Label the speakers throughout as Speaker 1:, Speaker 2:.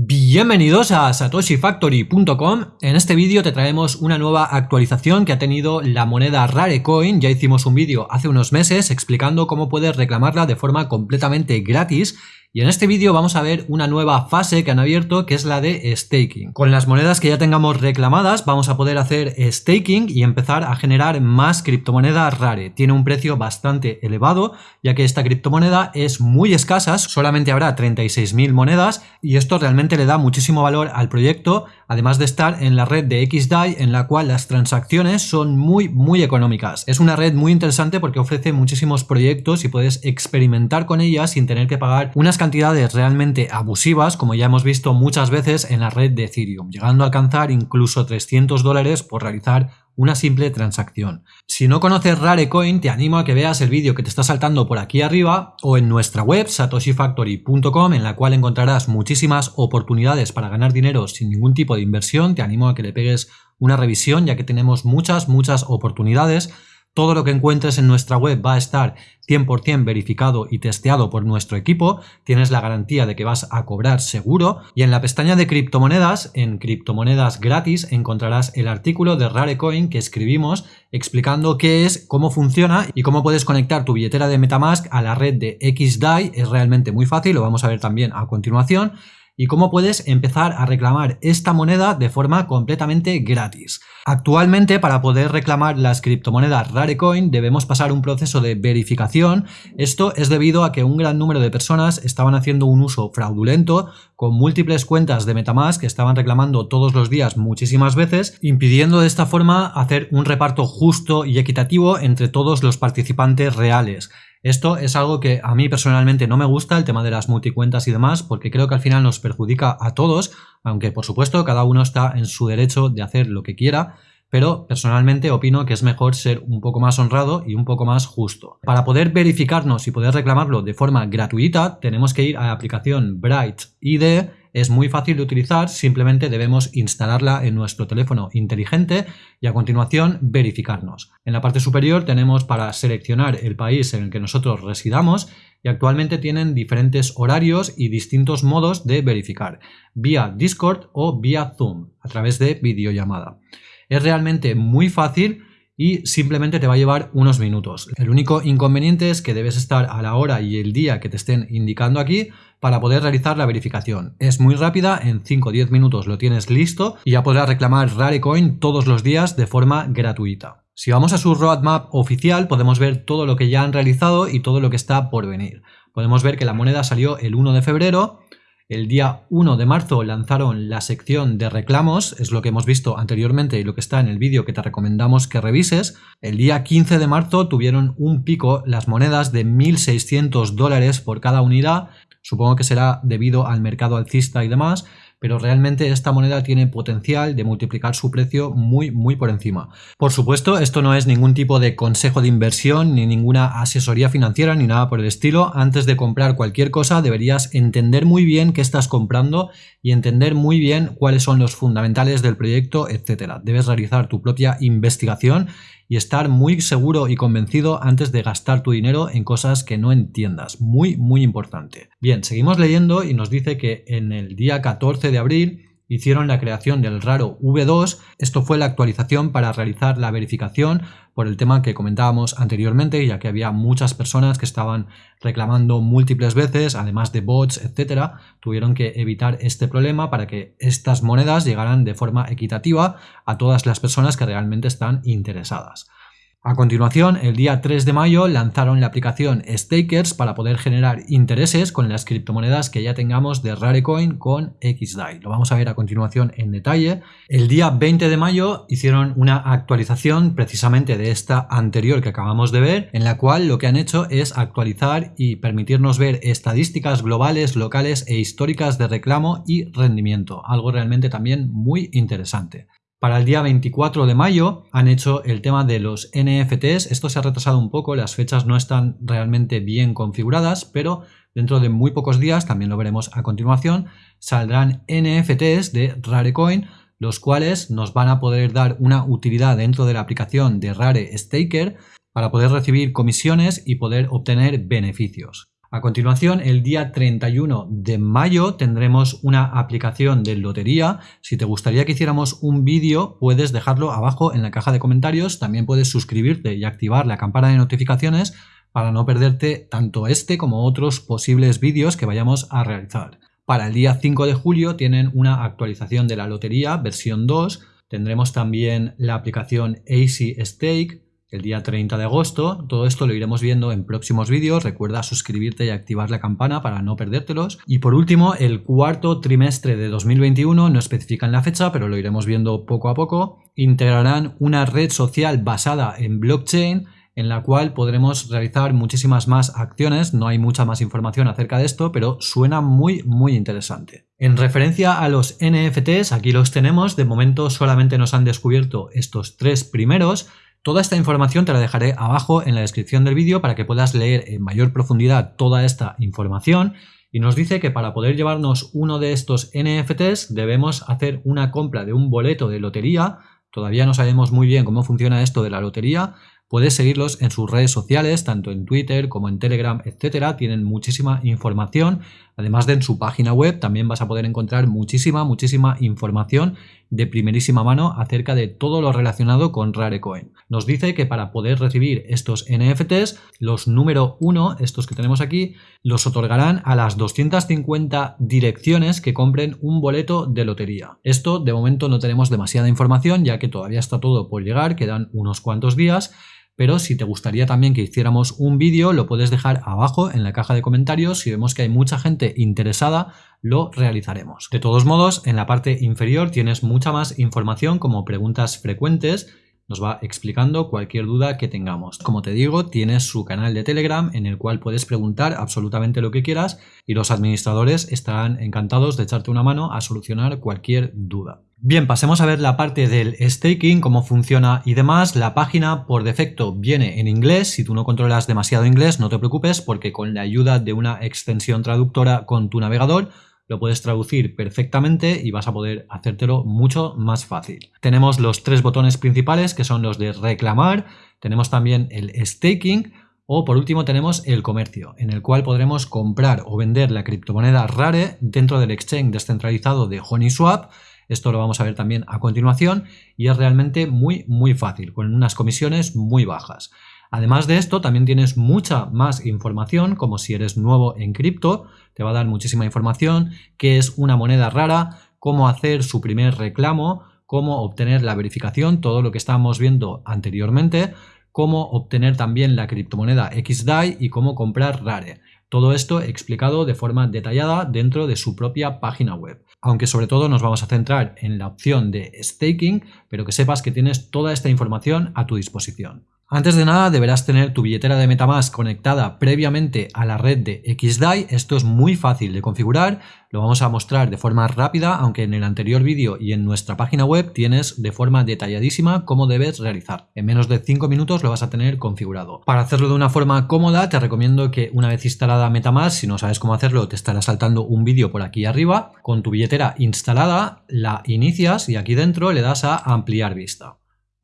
Speaker 1: Bienvenidos a satoshifactory.com. En este vídeo te traemos una nueva actualización que ha tenido la moneda Rarecoin. Ya hicimos un vídeo hace unos meses explicando cómo puedes reclamarla de forma completamente gratis y en este vídeo vamos a ver una nueva fase que han abierto que es la de staking. Con las monedas que ya tengamos reclamadas vamos a poder hacer staking y empezar a generar más criptomoneda rare. Tiene un precio bastante elevado ya que esta criptomoneda es muy escasa, solamente habrá 36.000 monedas y esto realmente le da muchísimo valor al proyecto además de estar en la red de XDAI en la cual las transacciones son muy muy económicas. Es una red muy interesante porque ofrece muchísimos proyectos y puedes experimentar con ellas sin tener que pagar unas cantidades realmente abusivas, como ya hemos visto muchas veces en la red de Ethereum, llegando a alcanzar incluso 300 dólares por realizar una simple transacción. Si no conoces Rarecoin, te animo a que veas el vídeo que te está saltando por aquí arriba o en nuestra web satoshifactory.com en la cual encontrarás muchísimas oportunidades para ganar dinero sin ningún tipo de inversión. Te animo a que le pegues una revisión ya que tenemos muchas, muchas oportunidades todo lo que encuentres en nuestra web va a estar 100% verificado y testeado por nuestro equipo, tienes la garantía de que vas a cobrar seguro. Y en la pestaña de criptomonedas, en criptomonedas gratis, encontrarás el artículo de Rarecoin que escribimos explicando qué es, cómo funciona y cómo puedes conectar tu billetera de Metamask a la red de XDAI. Es realmente muy fácil, lo vamos a ver también a continuación y cómo puedes empezar a reclamar esta moneda de forma completamente gratis. Actualmente para poder reclamar las criptomonedas Rarecoin debemos pasar un proceso de verificación. Esto es debido a que un gran número de personas estaban haciendo un uso fraudulento con múltiples cuentas de Metamask que estaban reclamando todos los días muchísimas veces, impidiendo de esta forma hacer un reparto justo y equitativo entre todos los participantes reales. Esto es algo que a mí personalmente no me gusta, el tema de las multicuentas y demás, porque creo que al final nos perjudica a todos, aunque por supuesto cada uno está en su derecho de hacer lo que quiera, pero personalmente opino que es mejor ser un poco más honrado y un poco más justo. Para poder verificarnos y poder reclamarlo de forma gratuita, tenemos que ir a la aplicación Bright ID es muy fácil de utilizar, simplemente debemos instalarla en nuestro teléfono inteligente y a continuación verificarnos. En la parte superior tenemos para seleccionar el país en el que nosotros residamos y actualmente tienen diferentes horarios y distintos modos de verificar, vía Discord o vía Zoom, a través de videollamada. Es realmente muy fácil y simplemente te va a llevar unos minutos. El único inconveniente es que debes estar a la hora y el día que te estén indicando aquí para poder realizar la verificación. Es muy rápida, en 5 o 10 minutos lo tienes listo y ya podrás reclamar Rarecoin todos los días de forma gratuita. Si vamos a su roadmap oficial podemos ver todo lo que ya han realizado y todo lo que está por venir. Podemos ver que la moneda salió el 1 de febrero, el día 1 de marzo lanzaron la sección de reclamos, es lo que hemos visto anteriormente y lo que está en el vídeo que te recomendamos que revises. El día 15 de marzo tuvieron un pico las monedas de 1.600 dólares por cada unidad Supongo que será debido al mercado alcista y demás, pero realmente esta moneda tiene potencial de multiplicar su precio muy muy por encima. Por supuesto, esto no es ningún tipo de consejo de inversión ni ninguna asesoría financiera ni nada por el estilo. Antes de comprar cualquier cosa deberías entender muy bien qué estás comprando y entender muy bien cuáles son los fundamentales del proyecto, etcétera. Debes realizar tu propia investigación y estar muy seguro y convencido antes de gastar tu dinero en cosas que no entiendas. Muy, muy importante. Bien, seguimos leyendo y nos dice que en el día 14 de abril hicieron la creación del raro V2. Esto fue la actualización para realizar la verificación por el tema que comentábamos anteriormente, ya que había muchas personas que estaban reclamando múltiples veces, además de bots, etcétera. Tuvieron que evitar este problema para que estas monedas llegaran de forma equitativa a todas las personas que realmente están interesadas. A continuación, el día 3 de mayo lanzaron la aplicación Stakers para poder generar intereses con las criptomonedas que ya tengamos de Rarecoin con XDAI. Lo vamos a ver a continuación en detalle. El día 20 de mayo hicieron una actualización precisamente de esta anterior que acabamos de ver, en la cual lo que han hecho es actualizar y permitirnos ver estadísticas globales, locales e históricas de reclamo y rendimiento. Algo realmente también muy interesante. Para el día 24 de mayo han hecho el tema de los NFTs. Esto se ha retrasado un poco, las fechas no están realmente bien configuradas, pero dentro de muy pocos días, también lo veremos a continuación, saldrán NFTs de Rarecoin, los cuales nos van a poder dar una utilidad dentro de la aplicación de Rare Staker para poder recibir comisiones y poder obtener beneficios. A continuación, el día 31 de mayo tendremos una aplicación de lotería. Si te gustaría que hiciéramos un vídeo, puedes dejarlo abajo en la caja de comentarios. También puedes suscribirte y activar la campana de notificaciones para no perderte tanto este como otros posibles vídeos que vayamos a realizar. Para el día 5 de julio tienen una actualización de la lotería, versión 2. Tendremos también la aplicación AC Stake, el día 30 de agosto. Todo esto lo iremos viendo en próximos vídeos. Recuerda suscribirte y activar la campana para no perdértelos. Y por último, el cuarto trimestre de 2021, no especifican la fecha, pero lo iremos viendo poco a poco, integrarán una red social basada en blockchain en la cual podremos realizar muchísimas más acciones. No hay mucha más información acerca de esto, pero suena muy, muy interesante. En referencia a los NFTs, aquí los tenemos. De momento solamente nos han descubierto estos tres primeros. Toda esta información te la dejaré abajo en la descripción del vídeo para que puedas leer en mayor profundidad toda esta información y nos dice que para poder llevarnos uno de estos NFTs debemos hacer una compra de un boleto de lotería. Todavía no sabemos muy bien cómo funciona esto de la lotería, Puedes seguirlos en sus redes sociales, tanto en Twitter como en Telegram, etcétera. Tienen muchísima información. Además de en su página web, también vas a poder encontrar muchísima, muchísima información de primerísima mano acerca de todo lo relacionado con Rarecoin. Nos dice que para poder recibir estos NFTs, los número uno, estos que tenemos aquí, los otorgarán a las 250 direcciones que compren un boleto de lotería. Esto de momento no tenemos demasiada información ya que todavía está todo por llegar, quedan unos cuantos días pero si te gustaría también que hiciéramos un vídeo lo puedes dejar abajo en la caja de comentarios, si vemos que hay mucha gente interesada lo realizaremos. De todos modos, en la parte inferior tienes mucha más información como preguntas frecuentes, nos va explicando cualquier duda que tengamos. Como te digo, tienes su canal de Telegram en el cual puedes preguntar absolutamente lo que quieras y los administradores estarán encantados de echarte una mano a solucionar cualquier duda. Bien, pasemos a ver la parte del staking, cómo funciona y demás. La página por defecto viene en inglés. Si tú no controlas demasiado inglés, no te preocupes porque con la ayuda de una extensión traductora con tu navegador lo puedes traducir perfectamente y vas a poder hacértelo mucho más fácil. Tenemos los tres botones principales que son los de reclamar, tenemos también el staking o por último tenemos el comercio, en el cual podremos comprar o vender la criptomoneda Rare dentro del exchange descentralizado de HoneySwap esto lo vamos a ver también a continuación y es realmente muy muy fácil, con unas comisiones muy bajas. Además de esto, también tienes mucha más información, como si eres nuevo en cripto, te va a dar muchísima información, qué es una moneda rara, cómo hacer su primer reclamo, cómo obtener la verificación, todo lo que estábamos viendo anteriormente, cómo obtener también la criptomoneda XDAI y cómo comprar Rare. Todo esto explicado de forma detallada dentro de su propia página web. Aunque sobre todo nos vamos a centrar en la opción de staking, pero que sepas que tienes toda esta información a tu disposición. Antes de nada deberás tener tu billetera de Metamask conectada previamente a la red de XDAI. Esto es muy fácil de configurar, lo vamos a mostrar de forma rápida, aunque en el anterior vídeo y en nuestra página web tienes de forma detalladísima cómo debes realizar. En menos de 5 minutos lo vas a tener configurado. Para hacerlo de una forma cómoda te recomiendo que una vez instalada Metamask, si no sabes cómo hacerlo te estará saltando un vídeo por aquí arriba, con tu billetera instalada la inicias y aquí dentro le das a ampliar vista.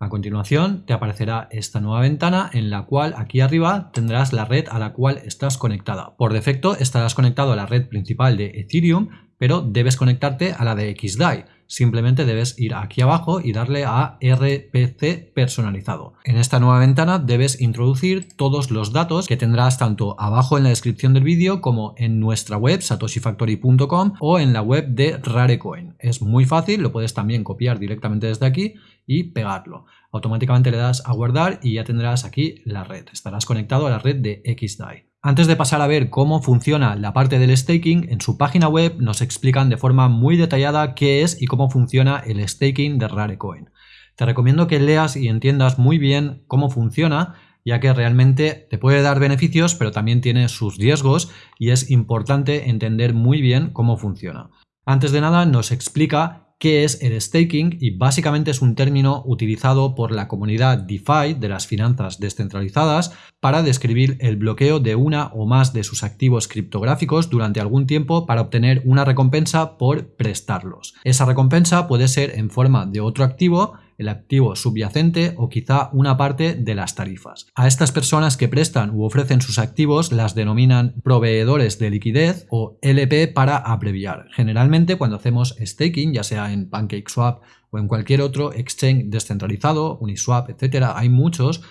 Speaker 1: A continuación te aparecerá esta nueva ventana en la cual aquí arriba tendrás la red a la cual estás conectada. Por defecto estarás conectado a la red principal de Ethereum, pero debes conectarte a la de XDAI. Simplemente debes ir aquí abajo y darle a RPC personalizado. En esta nueva ventana debes introducir todos los datos que tendrás tanto abajo en la descripción del vídeo como en nuestra web satoshifactory.com o en la web de Rarecoin. Es muy fácil, lo puedes también copiar directamente desde aquí y pegarlo. Automáticamente le das a guardar y ya tendrás aquí la red. Estarás conectado a la red de XDAI. Antes de pasar a ver cómo funciona la parte del staking, en su página web nos explican de forma muy detallada qué es y cómo funciona el staking de Rarecoin. Te recomiendo que leas y entiendas muy bien cómo funciona, ya que realmente te puede dar beneficios, pero también tiene sus riesgos y es importante entender muy bien cómo funciona. Antes de nada nos explica qué es el staking y básicamente es un término utilizado por la comunidad DeFi de las finanzas descentralizadas para describir el bloqueo de una o más de sus activos criptográficos durante algún tiempo para obtener una recompensa por prestarlos. Esa recompensa puede ser en forma de otro activo el activo subyacente o quizá una parte de las tarifas. A estas personas que prestan u ofrecen sus activos las denominan proveedores de liquidez o LP para abreviar. Generalmente cuando hacemos staking, ya sea en PancakeSwap o en cualquier otro exchange descentralizado, Uniswap, etcétera, hay muchos,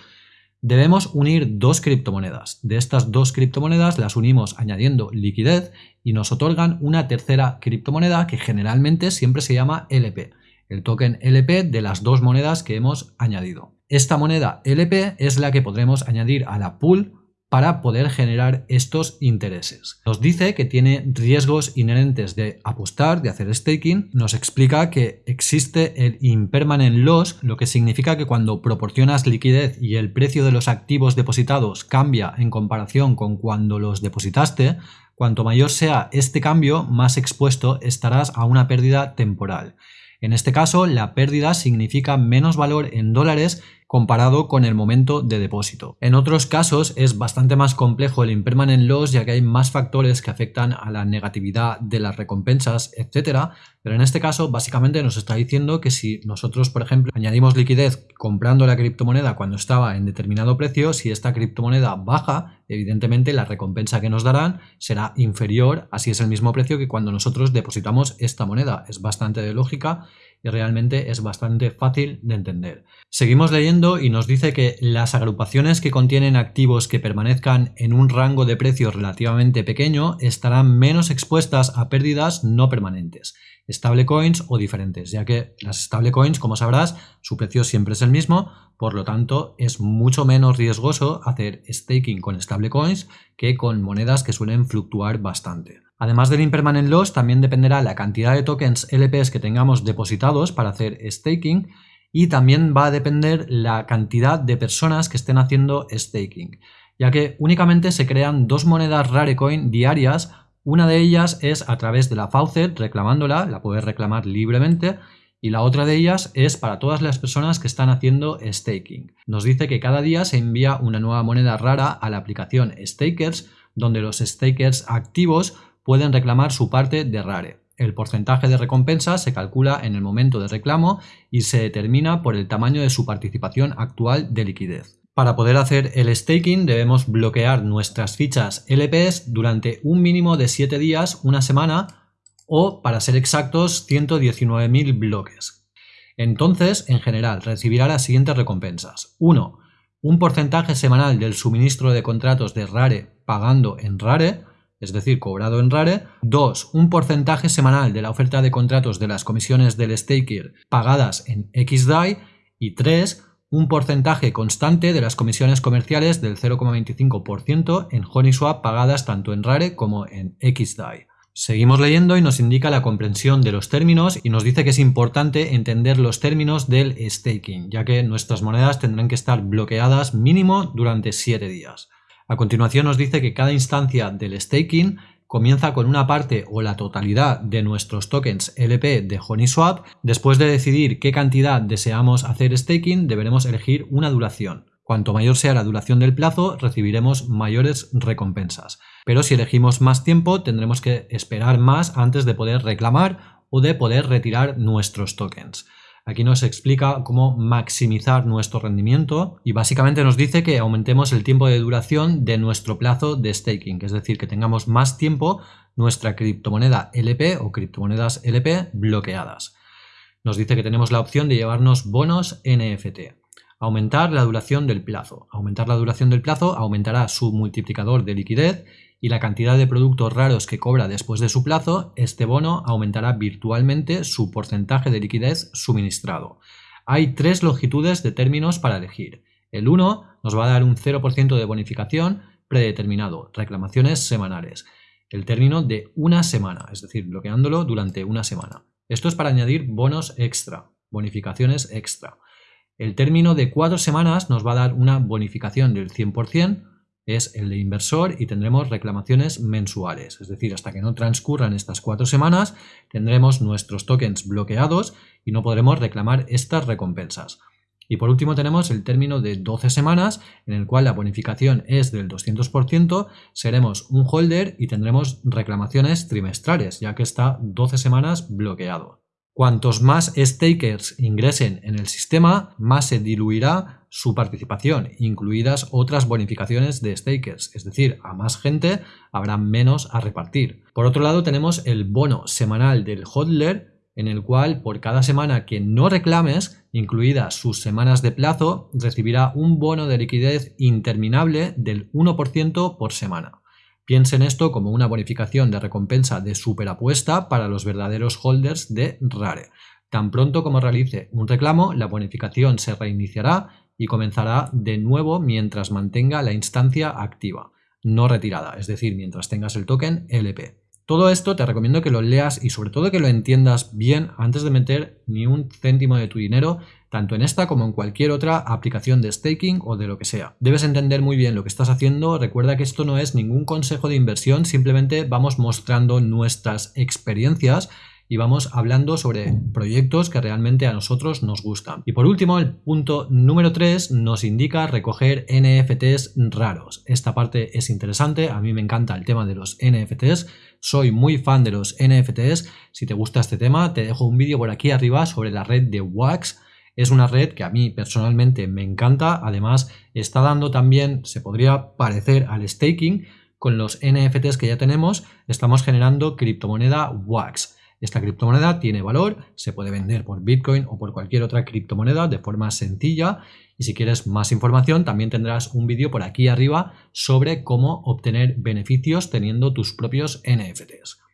Speaker 1: debemos unir dos criptomonedas. De estas dos criptomonedas las unimos añadiendo liquidez y nos otorgan una tercera criptomoneda que generalmente siempre se llama LP el token LP de las dos monedas que hemos añadido. Esta moneda LP es la que podremos añadir a la pool para poder generar estos intereses. Nos dice que tiene riesgos inherentes de apostar, de hacer staking. Nos explica que existe el impermanent loss, lo que significa que cuando proporcionas liquidez y el precio de los activos depositados cambia en comparación con cuando los depositaste, cuanto mayor sea este cambio, más expuesto estarás a una pérdida temporal. En este caso, la pérdida significa menos valor en dólares comparado con el momento de depósito. En otros casos es bastante más complejo el impermanent loss ya que hay más factores que afectan a la negatividad de las recompensas, etcétera, pero en este caso básicamente nos está diciendo que si nosotros, por ejemplo, añadimos liquidez comprando la criptomoneda cuando estaba en determinado precio, si esta criptomoneda baja, evidentemente la recompensa que nos darán será inferior, así es el mismo precio que cuando nosotros depositamos esta moneda. Es bastante de lógica y realmente es bastante fácil de entender. Seguimos leyendo y nos dice que las agrupaciones que contienen activos que permanezcan en un rango de precios relativamente pequeño estarán menos expuestas a pérdidas no permanentes, stablecoins o diferentes, ya que las stablecoins, como sabrás, su precio siempre es el mismo, por lo tanto es mucho menos riesgoso hacer staking con stablecoins que con monedas que suelen fluctuar bastante. Además del impermanent loss, también dependerá la cantidad de tokens LPs que tengamos depositados para hacer staking y también va a depender la cantidad de personas que estén haciendo staking, ya que únicamente se crean dos monedas Rarecoin diarias, una de ellas es a través de la Faucet reclamándola, la puedes reclamar libremente, y la otra de ellas es para todas las personas que están haciendo staking. Nos dice que cada día se envía una nueva moneda rara a la aplicación Stakers, donde los stakers activos pueden reclamar su parte de Rare. El porcentaje de recompensa se calcula en el momento de reclamo y se determina por el tamaño de su participación actual de liquidez. Para poder hacer el staking debemos bloquear nuestras fichas LPs durante un mínimo de 7 días, una semana o, para ser exactos, 119.000 bloques. Entonces, en general, recibirá las siguientes recompensas. 1. Un porcentaje semanal del suministro de contratos de Rare pagando en Rare es decir, cobrado en Rare. 2. Un porcentaje semanal de la oferta de contratos de las comisiones del staker pagadas en XDAI. Y 3. Un porcentaje constante de las comisiones comerciales del 0,25% en Honeyswap pagadas tanto en Rare como en XDAI. Seguimos leyendo y nos indica la comprensión de los términos y nos dice que es importante entender los términos del staking, ya que nuestras monedas tendrán que estar bloqueadas mínimo durante 7 días. A continuación nos dice que cada instancia del staking comienza con una parte o la totalidad de nuestros tokens LP de Honeyswap. Después de decidir qué cantidad deseamos hacer staking, deberemos elegir una duración. Cuanto mayor sea la duración del plazo, recibiremos mayores recompensas. Pero si elegimos más tiempo, tendremos que esperar más antes de poder reclamar o de poder retirar nuestros tokens. Aquí nos explica cómo maximizar nuestro rendimiento y básicamente nos dice que aumentemos el tiempo de duración de nuestro plazo de staking, es decir, que tengamos más tiempo nuestra criptomoneda LP o criptomonedas LP bloqueadas. Nos dice que tenemos la opción de llevarnos bonos NFT. Aumentar la duración del plazo. Aumentar la duración del plazo aumentará su multiplicador de liquidez y la cantidad de productos raros que cobra después de su plazo, este bono aumentará virtualmente su porcentaje de liquidez suministrado. Hay tres longitudes de términos para elegir. El 1 nos va a dar un 0% de bonificación predeterminado, reclamaciones semanales. El término de una semana, es decir, bloqueándolo durante una semana. Esto es para añadir bonos extra, bonificaciones extra. El término de cuatro semanas nos va a dar una bonificación del 100%, es el de inversor y tendremos reclamaciones mensuales. Es decir, hasta que no transcurran estas cuatro semanas tendremos nuestros tokens bloqueados y no podremos reclamar estas recompensas. Y por último tenemos el término de 12 semanas en el cual la bonificación es del 200%, seremos un holder y tendremos reclamaciones trimestrales ya que está 12 semanas bloqueado. Cuantos más stakers ingresen en el sistema, más se diluirá su participación, incluidas otras bonificaciones de stakers, es decir, a más gente habrá menos a repartir. Por otro lado tenemos el bono semanal del hodler, en el cual por cada semana que no reclames, incluidas sus semanas de plazo, recibirá un bono de liquidez interminable del 1% por semana. Piensen esto como una bonificación de recompensa de superapuesta para los verdaderos holders de Rare. Tan pronto como realice un reclamo, la bonificación se reiniciará y comenzará de nuevo mientras mantenga la instancia activa, no retirada, es decir, mientras tengas el token LP. Todo esto te recomiendo que lo leas y sobre todo que lo entiendas bien antes de meter ni un céntimo de tu dinero, tanto en esta como en cualquier otra aplicación de staking o de lo que sea. Debes entender muy bien lo que estás haciendo, recuerda que esto no es ningún consejo de inversión, simplemente vamos mostrando nuestras experiencias y vamos hablando sobre proyectos que realmente a nosotros nos gustan. Y por último, el punto número 3 nos indica recoger NFTs raros. Esta parte es interesante, a mí me encanta el tema de los NFTs, soy muy fan de los NFTs. Si te gusta este tema, te dejo un vídeo por aquí arriba sobre la red de Wax. Es una red que a mí personalmente me encanta, además está dando también, se podría parecer al staking, con los NFTs que ya tenemos, estamos generando criptomoneda Wax. Esta criptomoneda tiene valor, se puede vender por Bitcoin o por cualquier otra criptomoneda de forma sencilla y si quieres más información también tendrás un vídeo por aquí arriba sobre cómo obtener beneficios teniendo tus propios NFTs.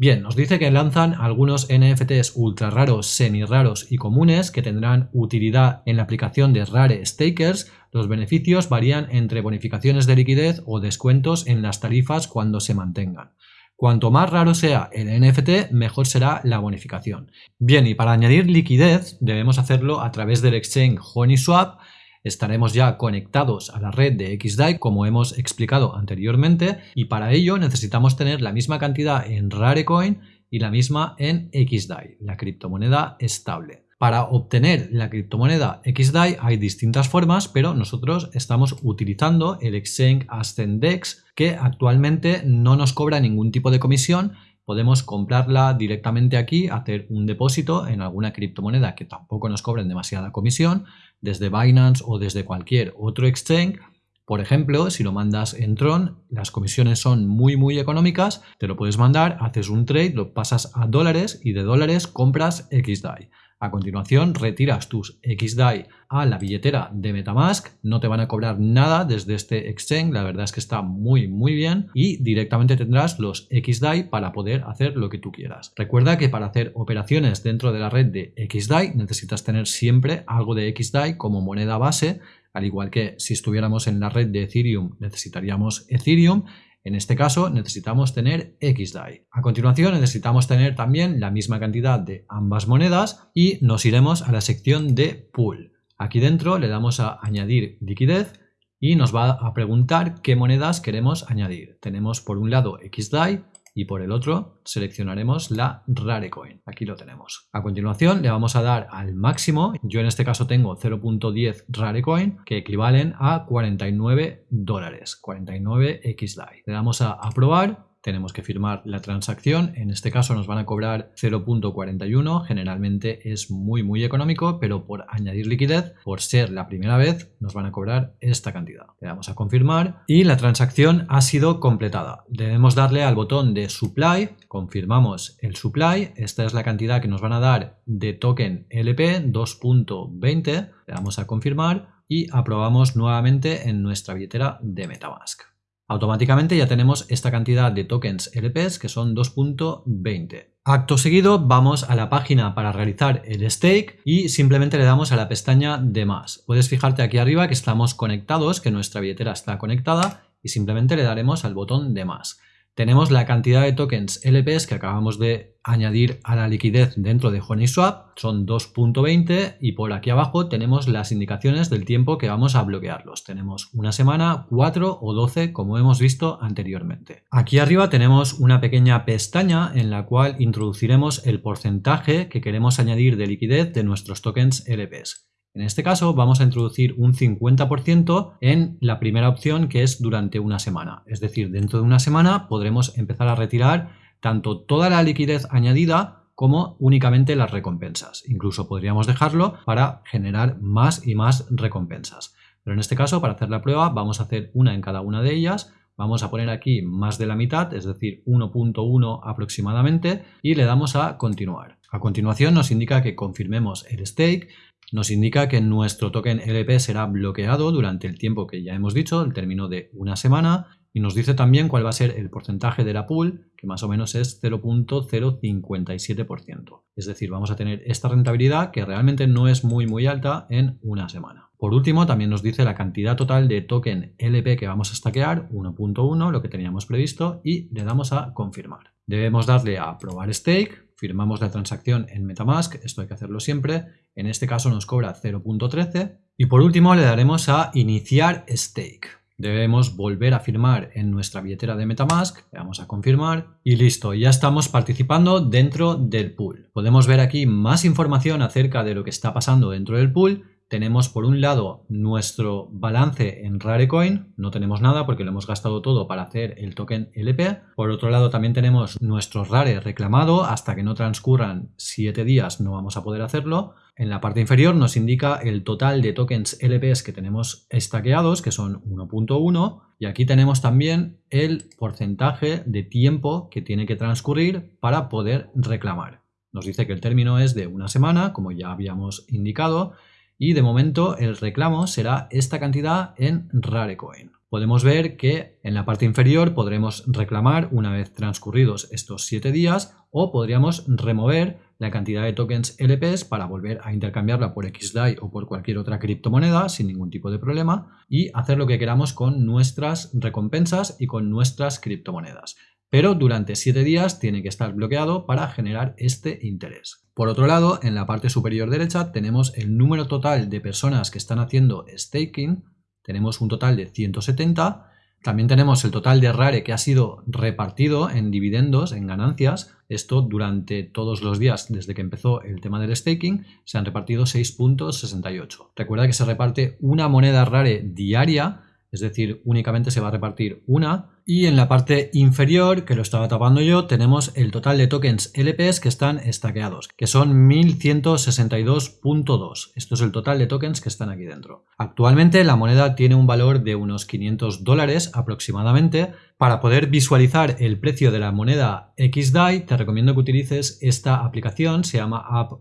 Speaker 1: Bien, nos dice que lanzan algunos NFTs ultra raros, semi raros y comunes que tendrán utilidad en la aplicación de Rare Stakers. Los beneficios varían entre bonificaciones de liquidez o descuentos en las tarifas cuando se mantengan. Cuanto más raro sea el NFT, mejor será la bonificación. Bien, y para añadir liquidez debemos hacerlo a través del exchange HoneySwap. Estaremos ya conectados a la red de XDAI como hemos explicado anteriormente y para ello necesitamos tener la misma cantidad en Rarecoin y la misma en XDAI, la criptomoneda estable. Para obtener la criptomoneda XDAI hay distintas formas, pero nosotros estamos utilizando el Exchange Ascendex que actualmente no nos cobra ningún tipo de comisión. Podemos comprarla directamente aquí, hacer un depósito en alguna criptomoneda que tampoco nos cobren demasiada comisión, desde Binance o desde cualquier otro exchange. Por ejemplo, si lo mandas en Tron, las comisiones son muy muy económicas, te lo puedes mandar, haces un trade, lo pasas a dólares y de dólares compras XDAI. A continuación retiras tus XDAI a la billetera de Metamask, no te van a cobrar nada desde este exchange, la verdad es que está muy muy bien. Y directamente tendrás los XDAI para poder hacer lo que tú quieras. Recuerda que para hacer operaciones dentro de la red de XDAI necesitas tener siempre algo de XDAI como moneda base, al igual que si estuviéramos en la red de Ethereum necesitaríamos Ethereum en este caso necesitamos tener XDAI. A continuación necesitamos tener también la misma cantidad de ambas monedas y nos iremos a la sección de Pool. Aquí dentro le damos a añadir liquidez y nos va a preguntar qué monedas queremos añadir. Tenemos por un lado XDAI, y por el otro seleccionaremos la Rarecoin. Aquí lo tenemos. A continuación le vamos a dar al máximo. Yo en este caso tengo 0.10 Rarecoin que equivalen a 49 dólares, 49 XDAI. Le damos a aprobar tenemos que firmar la transacción, en este caso nos van a cobrar 0.41, generalmente es muy muy económico, pero por añadir liquidez, por ser la primera vez, nos van a cobrar esta cantidad. Le damos a confirmar y la transacción ha sido completada. Debemos darle al botón de supply, confirmamos el supply, esta es la cantidad que nos van a dar de token LP 2.20, le damos a confirmar y aprobamos nuevamente en nuestra billetera de Metamask. Automáticamente ya tenemos esta cantidad de tokens LPs que son 2.20. Acto seguido vamos a la página para realizar el stake y simplemente le damos a la pestaña de más. Puedes fijarte aquí arriba que estamos conectados, que nuestra billetera está conectada y simplemente le daremos al botón de más. Tenemos la cantidad de tokens LPs que acabamos de añadir a la liquidez dentro de HoneySwap, son 2.20 y por aquí abajo tenemos las indicaciones del tiempo que vamos a bloquearlos. Tenemos una semana, 4 o 12 como hemos visto anteriormente. Aquí arriba tenemos una pequeña pestaña en la cual introduciremos el porcentaje que queremos añadir de liquidez de nuestros tokens LPs. En este caso vamos a introducir un 50% en la primera opción que es durante una semana. Es decir, dentro de una semana podremos empezar a retirar tanto toda la liquidez añadida como únicamente las recompensas. Incluso podríamos dejarlo para generar más y más recompensas. Pero en este caso, para hacer la prueba, vamos a hacer una en cada una de ellas. Vamos a poner aquí más de la mitad, es decir, 1.1 aproximadamente, y le damos a continuar. A continuación nos indica que confirmemos el stake, nos indica que nuestro token LP será bloqueado durante el tiempo que ya hemos dicho, el término de una semana, y nos dice también cuál va a ser el porcentaje de la pool, que más o menos es 0.057%. Es decir, vamos a tener esta rentabilidad que realmente no es muy muy alta en una semana. Por último, también nos dice la cantidad total de token LP que vamos a stackear, 1.1, lo que teníamos previsto, y le damos a confirmar. Debemos darle a probar stake, firmamos la transacción en Metamask, esto hay que hacerlo siempre, en este caso nos cobra 0.13, y por último le daremos a iniciar stake. Debemos volver a firmar en nuestra billetera de Metamask, le damos a confirmar y listo, ya estamos participando dentro del pool. Podemos ver aquí más información acerca de lo que está pasando dentro del pool. Tenemos por un lado nuestro balance en Rarecoin, no tenemos nada porque lo hemos gastado todo para hacer el token LP. Por otro lado también tenemos nuestro Rare reclamado, hasta que no transcurran 7 días no vamos a poder hacerlo. En la parte inferior nos indica el total de tokens LPs que tenemos estaqueados, que son 1.1, y aquí tenemos también el porcentaje de tiempo que tiene que transcurrir para poder reclamar. Nos dice que el término es de una semana, como ya habíamos indicado, y de momento el reclamo será esta cantidad en Rarecoin. Podemos ver que en la parte inferior podremos reclamar una vez transcurridos estos 7 días o podríamos remover la cantidad de tokens LPs para volver a intercambiarla por XDAI o por cualquier otra criptomoneda sin ningún tipo de problema y hacer lo que queramos con nuestras recompensas y con nuestras criptomonedas. Pero durante 7 días tiene que estar bloqueado para generar este interés. Por otro lado, en la parte superior derecha tenemos el número total de personas que están haciendo staking. Tenemos un total de 170 también tenemos el total de RARE que ha sido repartido en dividendos, en ganancias. Esto durante todos los días desde que empezó el tema del staking se han repartido 6.68. Recuerda que se reparte una moneda RARE diaria es decir, únicamente se va a repartir una. Y en la parte inferior, que lo estaba tapando yo, tenemos el total de tokens LPs que están estaqueados, que son 1162.2. Esto es el total de tokens que están aquí dentro. Actualmente la moneda tiene un valor de unos 500 dólares aproximadamente. Para poder visualizar el precio de la moneda XDAI, te recomiendo que utilices esta aplicación, se llama App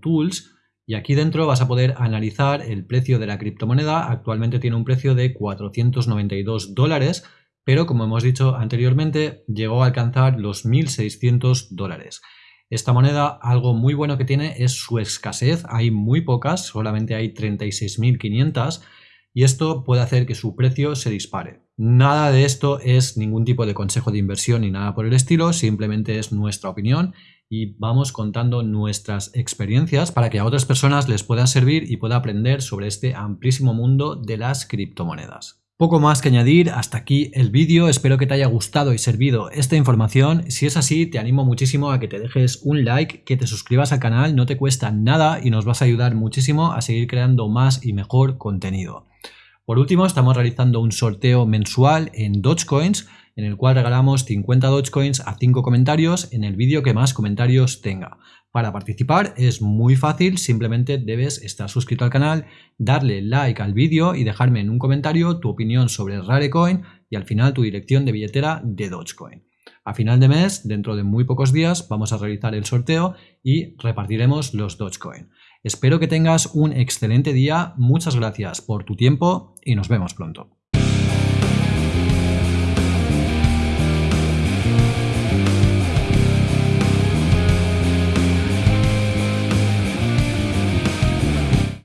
Speaker 1: Tools y aquí dentro vas a poder analizar el precio de la criptomoneda. Actualmente tiene un precio de 492 dólares, pero como hemos dicho anteriormente, llegó a alcanzar los 1.600 dólares. Esta moneda, algo muy bueno que tiene es su escasez. Hay muy pocas, solamente hay 36.500 y esto puede hacer que su precio se dispare. Nada de esto es ningún tipo de consejo de inversión ni nada por el estilo, simplemente es nuestra opinión y vamos contando nuestras experiencias para que a otras personas les pueda servir y pueda aprender sobre este amplísimo mundo de las criptomonedas. Poco más que añadir, hasta aquí el vídeo, espero que te haya gustado y servido esta información, si es así te animo muchísimo a que te dejes un like, que te suscribas al canal, no te cuesta nada y nos vas a ayudar muchísimo a seguir creando más y mejor contenido. Por último, estamos realizando un sorteo mensual en Dogecoins, en el cual regalamos 50 Dogecoins a 5 comentarios en el vídeo que más comentarios tenga. Para participar es muy fácil, simplemente debes estar suscrito al canal, darle like al vídeo y dejarme en un comentario tu opinión sobre Rarecoin y al final tu dirección de billetera de Dogecoin. A final de mes, dentro de muy pocos días, vamos a realizar el sorteo y repartiremos los Dogecoin. Espero que tengas un excelente día, muchas gracias por tu tiempo y nos vemos pronto.